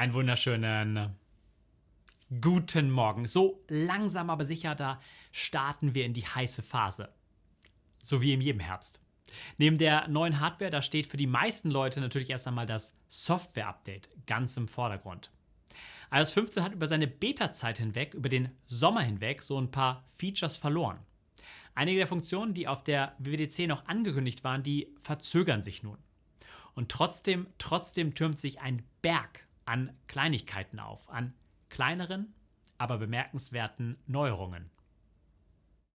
Einen wunderschönen guten Morgen. So langsam aber sicher, da starten wir in die heiße Phase. So wie in jedem Herbst. Neben der neuen Hardware, da steht für die meisten Leute natürlich erst einmal das Software-Update ganz im Vordergrund. iOS 15 hat über seine Beta-Zeit hinweg, über den Sommer hinweg, so ein paar Features verloren. Einige der Funktionen, die auf der WWDC noch angekündigt waren, die verzögern sich nun. Und trotzdem, trotzdem türmt sich ein Berg an Kleinigkeiten auf, an kleineren, aber bemerkenswerten Neuerungen.